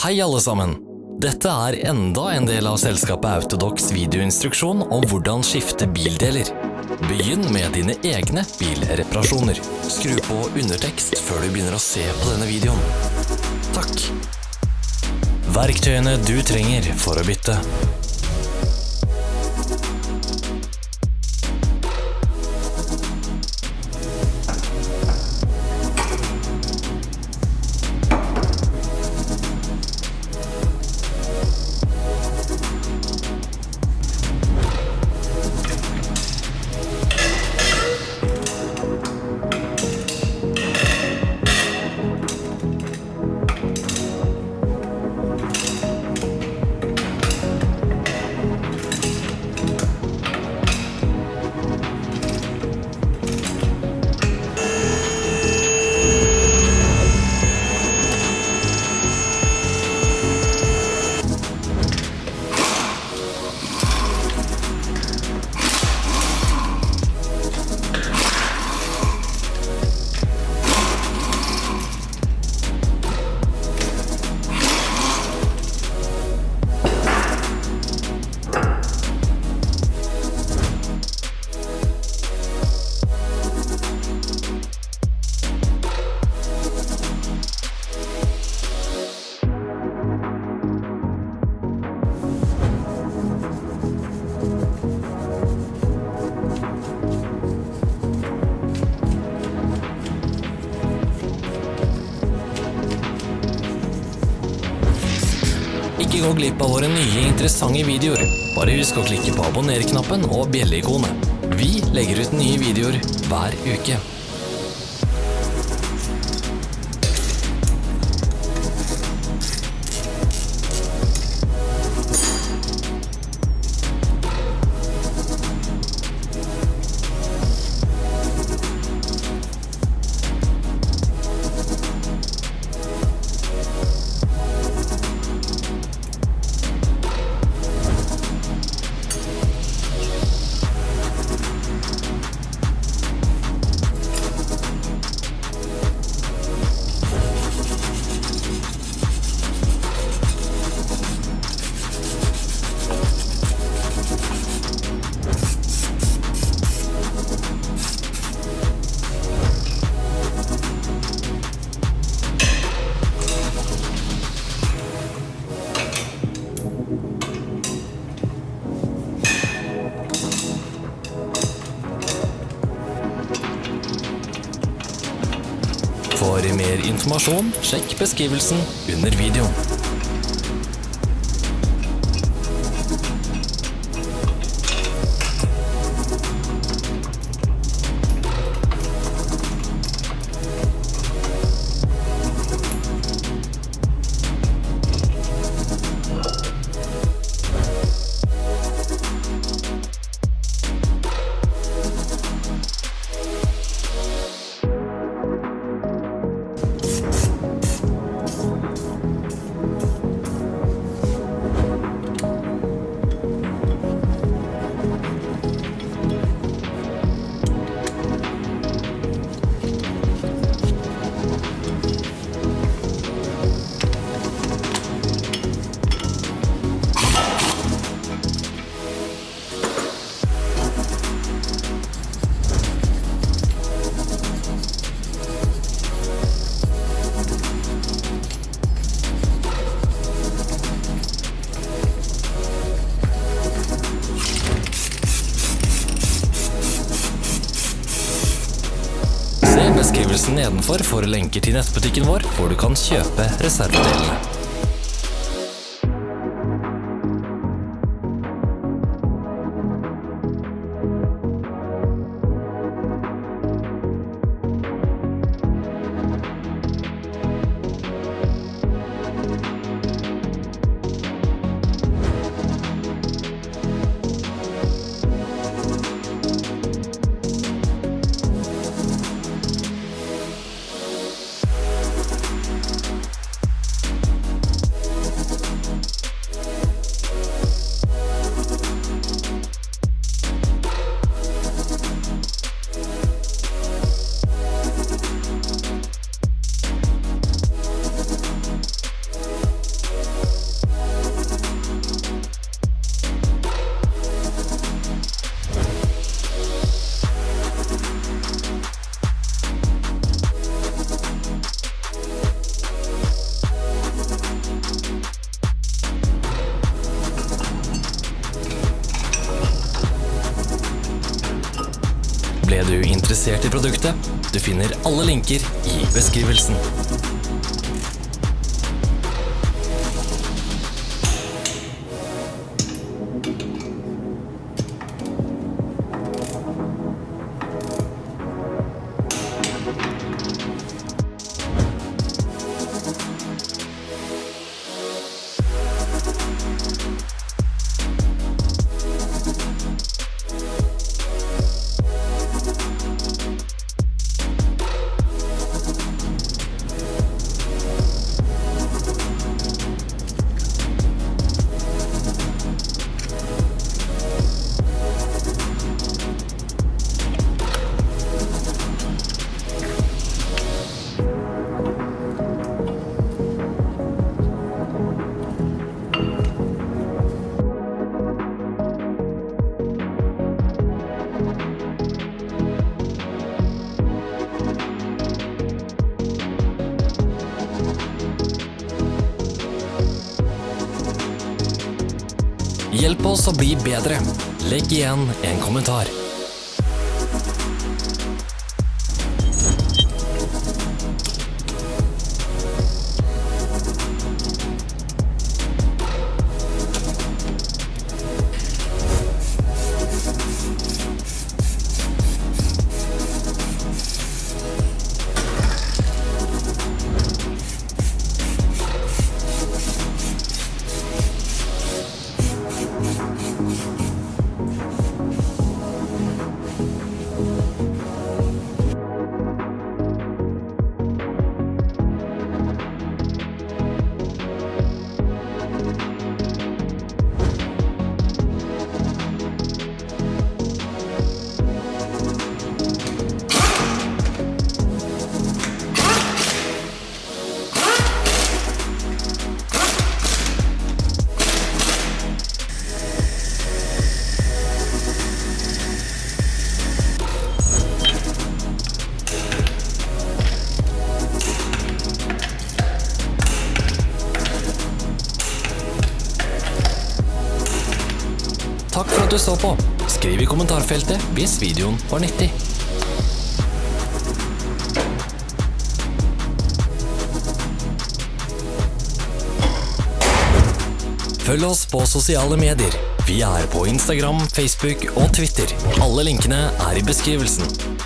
Hei alle sammen! Dette er enda en del av selskapet Autodox videoinstruksjon om hvordan skifte bildeler. Begynn med dine egne bilreparasjoner. Skru på undertekst før du begynner å se på denne videoen. Takk. Verktøyene du trenger for å bytte. Ikke gå glipp av våre nye interessante videoer. Bare husk å klikke på abonner-knappen og bjelleikonet. Vi legger ut nye videoer hver uke. For mer informasjon, sjekk beskrivelsen under videoen. Beskrivelsen nedenfor for lenker til nettbutikken vår, hvor du kan kjøpe reservedelene. Ble du interessert i produktet? Du finner alle linker i beskrivelsen. Hjelp oss å bli bedre. Legg igjen en kommentar. At du så på. Skriv i kommentarfeltet hvis videoen var nyttig. Følg oss på sosiale medier. Vi er på Instagram, Facebook og Twitter. Alle linkene er i beskrivelsen.